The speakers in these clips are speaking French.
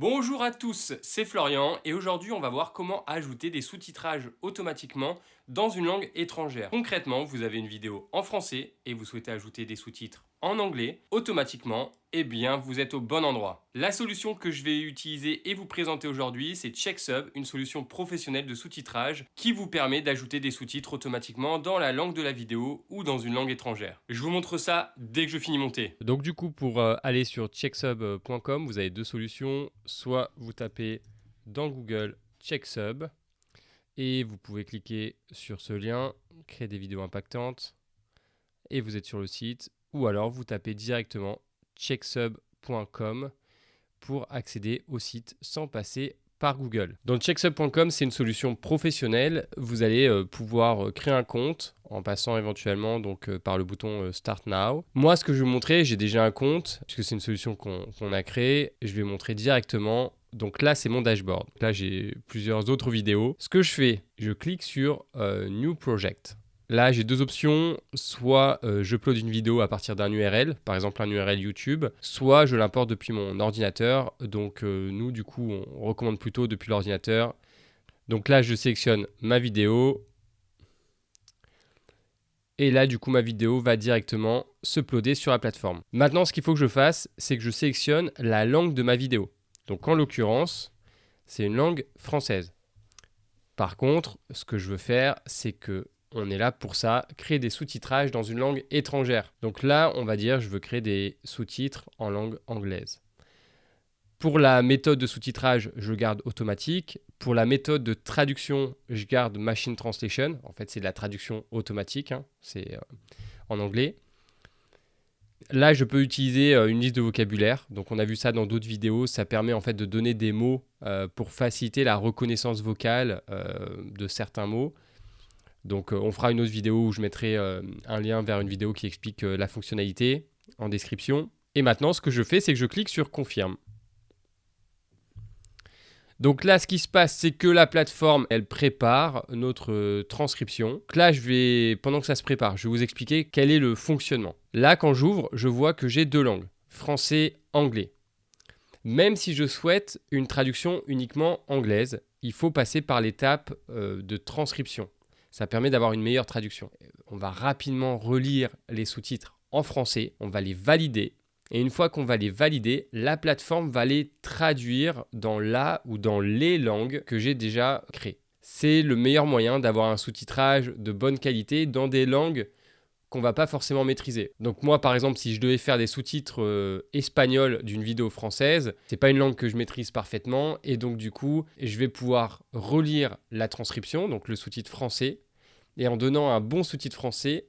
Bonjour à tous, c'est Florian et aujourd'hui on va voir comment ajouter des sous-titrages automatiquement dans une langue étrangère. Concrètement, vous avez une vidéo en français et vous souhaitez ajouter des sous-titres en anglais, automatiquement, eh bien vous êtes au bon endroit. La solution que je vais utiliser et vous présenter aujourd'hui, c'est CheckSub, une solution professionnelle de sous-titrage qui vous permet d'ajouter des sous-titres automatiquement dans la langue de la vidéo ou dans une langue étrangère. Je vous montre ça dès que je finis monter. Donc du coup, pour euh, aller sur checksub.com, vous avez deux solutions. Soit vous tapez dans Google CheckSub et vous pouvez cliquer sur ce lien, créer des vidéos impactantes et vous êtes sur le site ou alors vous tapez directement checksub.com pour accéder au site sans passer par Google. Donc checksub.com, c'est une solution professionnelle. Vous allez euh, pouvoir euh, créer un compte en passant éventuellement donc euh, par le bouton Start Now. Moi, ce que je vais vous montrer, j'ai déjà un compte puisque c'est une solution qu'on a créée. Je vais montrer directement. Donc là, c'est mon dashboard. Là, j'ai plusieurs autres vidéos. Ce que je fais, je clique sur New Project. Là, j'ai deux options. Soit euh, je upload une vidéo à partir d'un URL, par exemple un URL YouTube, soit je l'importe depuis mon ordinateur. Donc euh, nous, du coup, on recommande plutôt depuis l'ordinateur. Donc là, je sélectionne ma vidéo. Et là, du coup, ma vidéo va directement se uploader sur la plateforme. Maintenant, ce qu'il faut que je fasse, c'est que je sélectionne la langue de ma vidéo. Donc en l'occurrence, c'est une langue française. Par contre, ce que je veux faire, c'est que on est là pour ça, créer des sous-titrages dans une langue étrangère. Donc là, on va dire, je veux créer des sous-titres en langue anglaise. Pour la méthode de sous-titrage, je garde automatique. Pour la méthode de traduction, je garde machine translation. En fait, c'est de la traduction automatique, hein. c'est euh, en anglais. Là, je peux utiliser euh, une liste de vocabulaire. Donc, on a vu ça dans d'autres vidéos. Ça permet en fait de donner des mots euh, pour faciliter la reconnaissance vocale de certains mots. Donc euh, on fera une autre vidéo où je mettrai euh, un lien vers une vidéo qui explique euh, la fonctionnalité en description. Et maintenant, ce que je fais, c'est que je clique sur Confirme. Donc là, ce qui se passe, c'est que la plateforme, elle prépare notre transcription. Donc là, je vais, pendant que ça se prépare, je vais vous expliquer quel est le fonctionnement. Là, quand j'ouvre, je vois que j'ai deux langues, français, anglais. Même si je souhaite une traduction uniquement anglaise, il faut passer par l'étape de transcription. Ça permet d'avoir une meilleure traduction. On va rapidement relire les sous-titres en français, on va les valider. Et une fois qu'on va les valider, la plateforme va les traduire dans la ou dans les langues que j'ai déjà créées. C'est le meilleur moyen d'avoir un sous-titrage de bonne qualité dans des langues qu'on va pas forcément maîtriser. Donc moi par exemple si je devais faire des sous-titres euh, espagnols d'une vidéo française, c'est pas une langue que je maîtrise parfaitement et donc du coup, je vais pouvoir relire la transcription, donc le sous-titre français et en donnant un bon sous-titre français,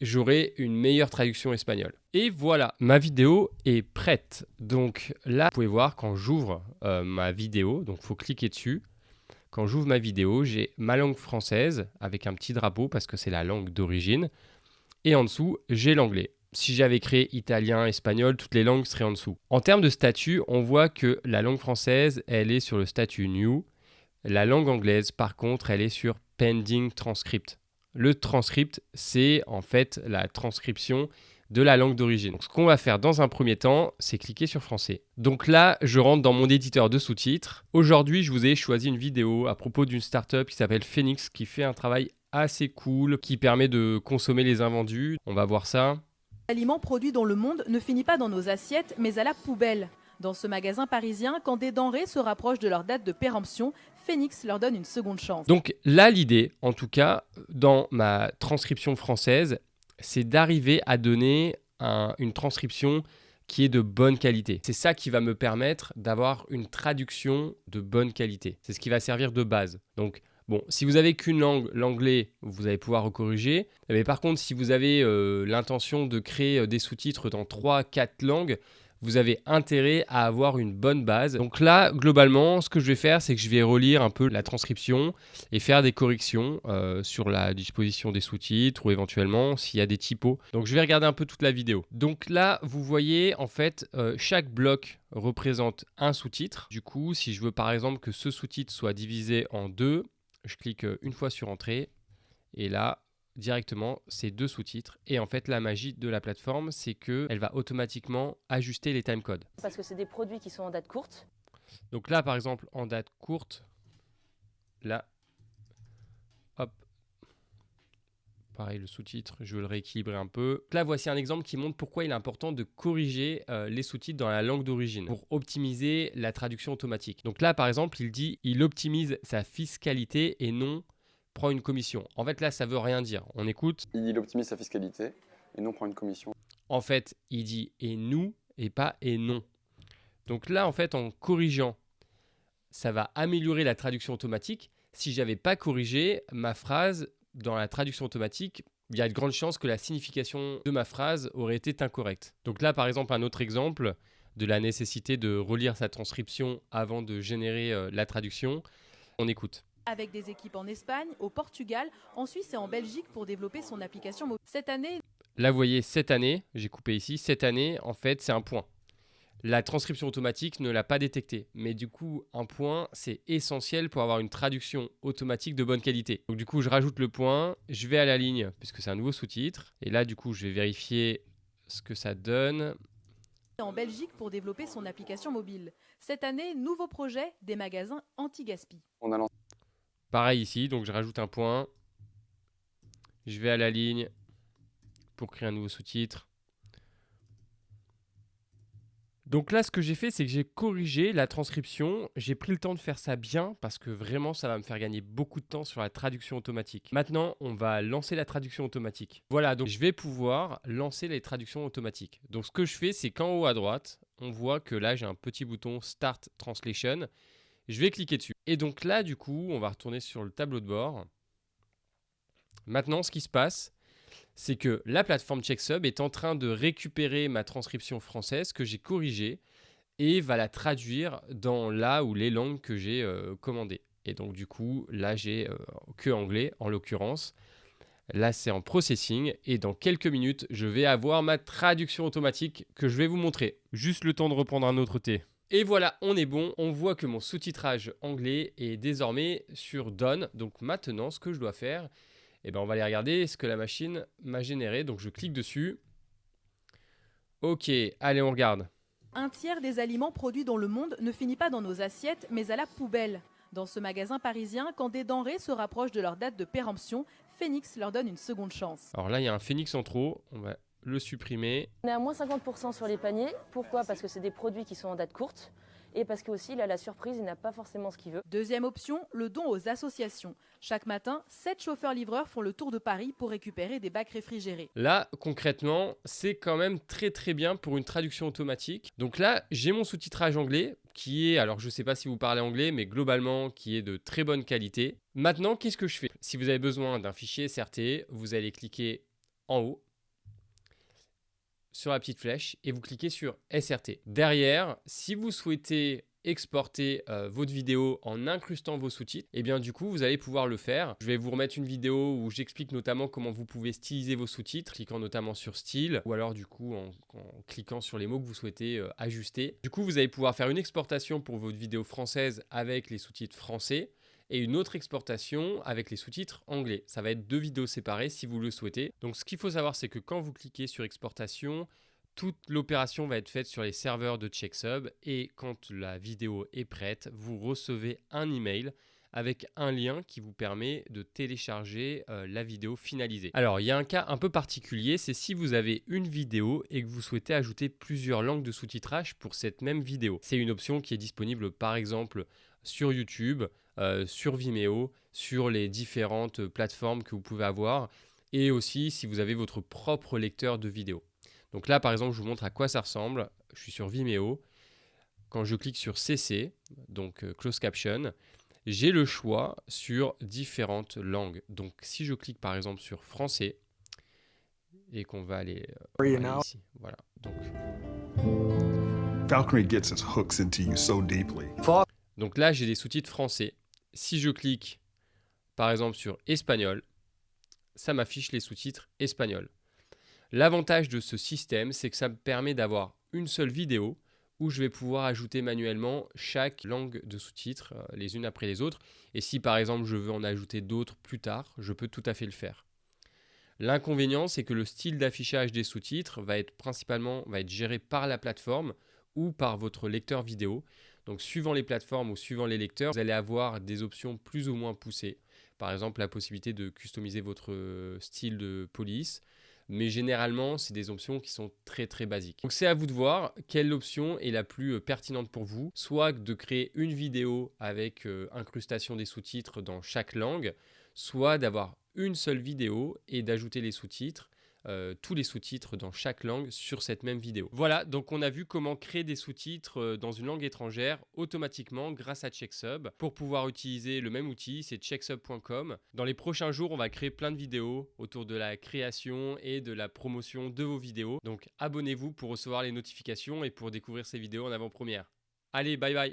j'aurai une meilleure traduction espagnole. Et voilà, ma vidéo est prête. Donc là, vous pouvez voir quand j'ouvre euh, ma vidéo, donc il faut cliquer dessus. Quand j'ouvre ma vidéo, j'ai ma langue française avec un petit drapeau parce que c'est la langue d'origine. Et en dessous, j'ai l'anglais. Si j'avais créé italien, espagnol, toutes les langues seraient en dessous. En termes de statut, on voit que la langue française, elle est sur le statut New. La langue anglaise, par contre, elle est sur Pending Transcript. Le transcript, c'est en fait la transcription de la langue d'origine. ce qu'on va faire dans un premier temps, c'est cliquer sur français. Donc là, je rentre dans mon éditeur de sous-titres. Aujourd'hui, je vous ai choisi une vidéo à propos d'une startup qui s'appelle Phoenix qui fait un travail assez cool qui permet de consommer les invendus. On va voir ça. L'aliment produit dans le monde ne finit pas dans nos assiettes, mais à la poubelle. Dans ce magasin parisien, quand des denrées se rapprochent de leur date de péremption, Phoenix leur donne une seconde chance. Donc là, l'idée, en tout cas, dans ma transcription française, c'est d'arriver à donner une transcription qui est de bonne qualité. C'est ça qui va me permettre d'avoir une traduction de bonne qualité. C'est ce qui va servir de base. Donc Bon, si vous avez qu'une langue, l'anglais, vous allez pouvoir recorriger. Mais par contre, si vous avez euh, l'intention de créer euh, des sous-titres dans 3-4 langues, vous avez intérêt à avoir une bonne base. Donc là, globalement, ce que je vais faire, c'est que je vais relire un peu la transcription et faire des corrections euh, sur la disposition des sous-titres ou éventuellement s'il y a des typos. Donc je vais regarder un peu toute la vidéo. Donc là, vous voyez, en fait, chaque bloc représente un sous-titre. Du coup, si je veux par exemple que ce sous-titre soit divisé en deux, je clique euh, une fois sur Entrée, et là, directement, c'est deux sous-titres. Et en fait, la magie de la plateforme, c'est qu'elle va automatiquement ajuster les timecodes. Parce que c'est des produits qui sont en date courte Donc là, par exemple, en date courte, là, hop, pareil, le sous-titre, je vais le rééquilibrer un peu. Là, voici un exemple qui montre pourquoi il est important de corriger euh, les sous-titres dans la langue d'origine pour optimiser la traduction automatique. Donc là, par exemple, il dit il optimise sa fiscalité et non prend une commission. En fait, là, ça veut rien dire. On écoute. Il optimise sa fiscalité et non prend une commission. En fait, il dit et nous et pas et non. Donc là, en fait, en corrigeant, ça va améliorer la traduction automatique. Si j'avais pas corrigé ma phrase dans la traduction automatique, il y a de grandes chances que la signification de ma phrase aurait été incorrecte. Donc là, par exemple, un autre exemple de la nécessité de relire sa transcription avant de générer euh, la traduction. On écoute avec des équipes en Espagne, au Portugal, en Suisse et en Belgique pour développer son application mobile. Cette année... Là, vous voyez, cette année, j'ai coupé ici, cette année, en fait, c'est un point. La transcription automatique ne l'a pas détecté. Mais du coup, un point, c'est essentiel pour avoir une traduction automatique de bonne qualité. Donc du coup, je rajoute le point, je vais à la ligne, puisque c'est un nouveau sous-titre. Et là, du coup, je vais vérifier ce que ça donne en Belgique pour développer son application mobile. Cette année, nouveau projet des magasins anti-gaspi. On a lancé Pareil ici, donc je rajoute un point. Je vais à la ligne pour créer un nouveau sous-titre. Donc là, ce que j'ai fait, c'est que j'ai corrigé la transcription. J'ai pris le temps de faire ça bien parce que vraiment, ça va me faire gagner beaucoup de temps sur la traduction automatique. Maintenant, on va lancer la traduction automatique. Voilà, donc je vais pouvoir lancer les traductions automatiques. Donc ce que je fais, c'est qu'en haut à droite, on voit que là, j'ai un petit bouton Start Translation. Je vais cliquer dessus. Et donc là, du coup, on va retourner sur le tableau de bord. Maintenant, ce qui se passe, c'est que la plateforme CheckSub est en train de récupérer ma transcription française que j'ai corrigée et va la traduire dans là ou les langues que j'ai euh, commandées. Et donc du coup, là j'ai euh, que anglais en l'occurrence. Là c'est en processing et dans quelques minutes, je vais avoir ma traduction automatique que je vais vous montrer. Juste le temps de reprendre un autre thé. Et voilà, on est bon. On voit que mon sous-titrage anglais est désormais sur Done. Donc maintenant, ce que je dois faire, eh ben, on va aller regarder ce que la machine m'a généré. Donc je clique dessus. Ok, allez, on regarde. Un tiers des aliments produits dans le monde ne finit pas dans nos assiettes, mais à la poubelle. Dans ce magasin parisien, quand des denrées se rapprochent de leur date de péremption, Phoenix leur donne une seconde chance. Alors là, il y a un Phoenix en trop. On va le supprimer. On est à moins 50% sur les paniers. Pourquoi? Parce que c'est des produits qui sont en date courte et parce que aussi, il a la surprise, il n'a pas forcément ce qu'il veut. Deuxième option, le don aux associations. Chaque matin, 7 chauffeurs-livreurs font le tour de Paris pour récupérer des bacs réfrigérés. Là, concrètement, c'est quand même très très bien pour une traduction automatique. Donc là, j'ai mon sous-titrage anglais qui est, alors je ne sais pas si vous parlez anglais, mais globalement qui est de très bonne qualité. Maintenant, qu'est-ce que je fais? Si vous avez besoin d'un fichier SRT, vous allez cliquer en haut sur la petite flèche et vous cliquez sur SRT. Derrière, si vous souhaitez exporter euh, votre vidéo en incrustant vos sous-titres, et eh bien du coup vous allez pouvoir le faire. Je vais vous remettre une vidéo où j'explique notamment comment vous pouvez styliser vos sous-titres, cliquant notamment sur style, ou alors du coup en, cliquant sur les mots que vous souhaitez euh, ajuster. Du coup vous allez pouvoir faire une exportation pour votre vidéo française avec les sous-titres français, et une autre exportation avec les sous-titres anglais. Ça va être deux vidéos séparées si vous le souhaitez. Donc ce qu'il faut savoir, c'est que quand vous cliquez sur exportation, toute l'opération va être faite sur les serveurs de CheckSub et quand la vidéo est prête, vous recevez un email avec un lien qui vous permet de télécharger euh, la vidéo finalisée. Alors, il y a un cas un peu particulier, c'est si vous avez une vidéo et que vous souhaitez ajouter plusieurs langues de sous-titrage pour cette même vidéo. C'est une option qui est disponible par exemple sur YouTube, euh, sur Vimeo, sur les différentes plateformes que vous pouvez avoir et aussi si vous avez votre propre lecteur de vidéo. Donc là, par exemple, je vous montre à quoi ça ressemble. Je suis sur Vimeo. Quand je clique sur CC, donc euh, Close Caption, j'ai le choix sur différentes langues. Donc si je clique par exemple sur français et qu'on va aller, euh, ici, voilà. Donc, gets hooks into you so deeply. Donc là, j'ai des sous-titres français. Si je clique, par exemple, sur espagnol, ça m'affiche les sous-titres espagnol. L'avantage de ce système, c'est que ça me permet d'avoir une seule vidéo où je vais pouvoir ajouter manuellement chaque langue de sous-titres euh, les unes après les autres. Et si par exemple je veux en ajouter d'autres plus tard, je peux tout à fait le faire. L'inconvénient, c'est que le style d'affichage des sous-titres va être principalement va être géré par la plateforme ou par votre lecteur vidéo. Donc suivant les plateformes ou suivant les lecteurs, vous allez avoir des options plus ou moins poussées. Par exemple, la possibilité de customiser votre style de police. Mais généralement, c'est des options qui sont très très basiques. Donc c'est à vous de voir quelle option est la plus euh, pertinente pour vous. Soit de créer une vidéo avec euh, incrustation des sous-titres dans chaque langue, soit d'avoir une seule vidéo et d'ajouter les sous-titres euh, tous les sous-titres dans chaque langue sur cette même vidéo. Voilà, donc on a vu comment créer des sous-titres euh, dans une langue étrangère automatiquement grâce à CheckSub. Pour pouvoir utiliser le même outil, c'est checksub.com. Dans les prochains jours, on va créer plein de vidéos autour de la création et de la promotion de vos vidéos. Donc abonnez-vous pour recevoir les notifications et pour découvrir ces vidéos en avant-première. Allez, bye bye